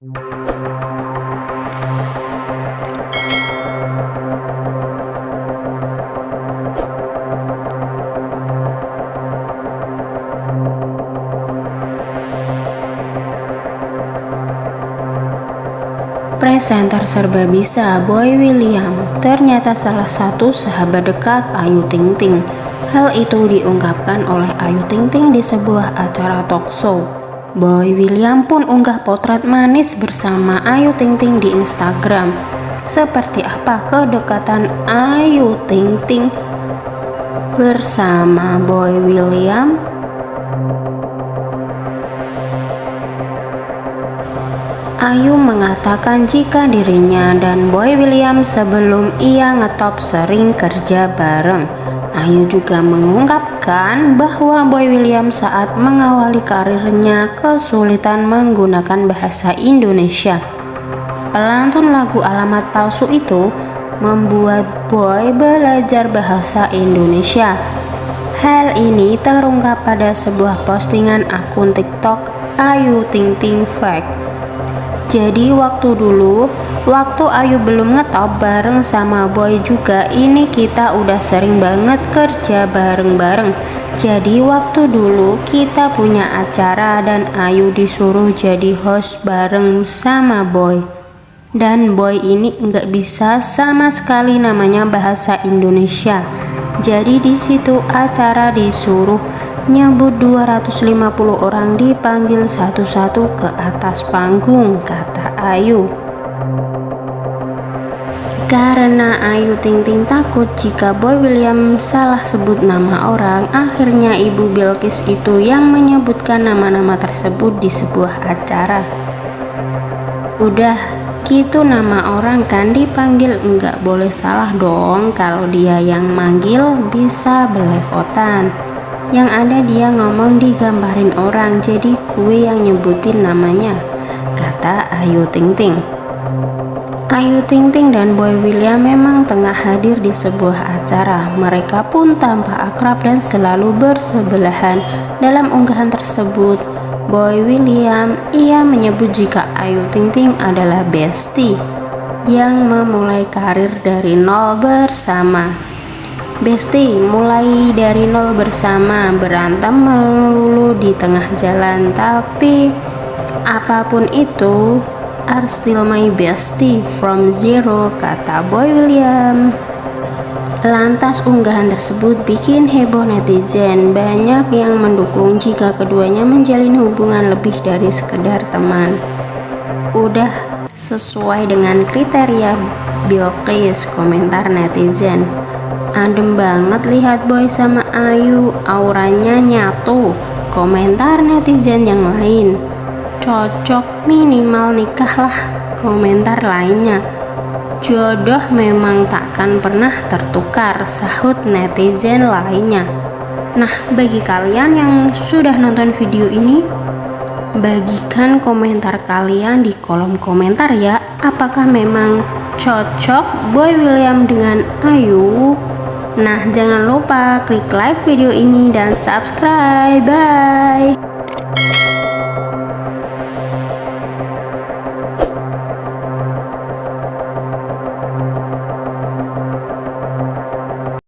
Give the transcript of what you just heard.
Presenter serba bisa Boy William ternyata salah satu sahabat dekat Ayu Ting Ting. Hal itu diungkapkan oleh Ayu Ting Ting di sebuah acara talk show. Boy William pun unggah potret manis bersama Ayu Ting Ting di Instagram. Seperti apa kedekatan Ayu Ting Ting bersama Boy William? Ayu mengatakan jika dirinya dan Boy William sebelum ia ngetop sering kerja bareng. Ayu juga mengungkapkan bahwa Boy William saat mengawali karirnya kesulitan menggunakan bahasa Indonesia. Pelantun lagu Alamat Palsu itu membuat Boy belajar bahasa Indonesia. Hal ini terungkap pada sebuah postingan akun TikTok Ayu Ting Ting Fact. Jadi waktu dulu, waktu Ayu belum ngetop bareng sama Boy juga, ini kita udah sering banget kerja bareng-bareng. Jadi waktu dulu kita punya acara dan Ayu disuruh jadi host bareng sama Boy. Dan Boy ini nggak bisa sama sekali namanya bahasa Indonesia. Jadi di situ acara disuruh nyebut 250 orang dipanggil satu-satu ke atas panggung, kata Ayu. Karena Ayu Ting Ting takut jika Boy William salah sebut nama orang, akhirnya Ibu Bilkis itu yang menyebutkan nama-nama tersebut di sebuah acara. Udah, gitu nama orang kan dipanggil enggak boleh salah dong kalau dia yang manggil bisa belepotan yang ada dia ngomong digambarin orang jadi kue yang nyebutin namanya. Kata Ayu Ting Ting Ayu Ting Ting dan Boy William memang tengah hadir di sebuah acara. Mereka pun tampak akrab dan selalu bersebelahan dalam unggahan tersebut. Boy William ia menyebut jika Ayu Ting Ting adalah bestie yang memulai karir dari nol bersama Besti mulai dari nol bersama berantem melulu di tengah jalan. Tapi apa pun itu are still my bestie from zero kata Boy William. Lantas unggahan tersebut bikin heboh netizen. Banyak yang mendukung jika keduanya menjalin hubungan lebih dari sekedar teman. Udah sesuai dengan kriteria Bilqis komentar netizen Adem banget lihat Boy sama Ayu, auranya nyatu. Komentar netizen yang lain. Cocok minimal nikah lah, komentar lainnya. Jodoh memang takkan pernah tertukar, sahut netizen lainnya. Nah, bagi kalian yang sudah nonton video ini, bagikan komentar kalian di kolom komentar ya. Apakah memang cocok Boy William dengan Ayu? Nah, jangan lupa klik like video ini dan subscribe. Bye.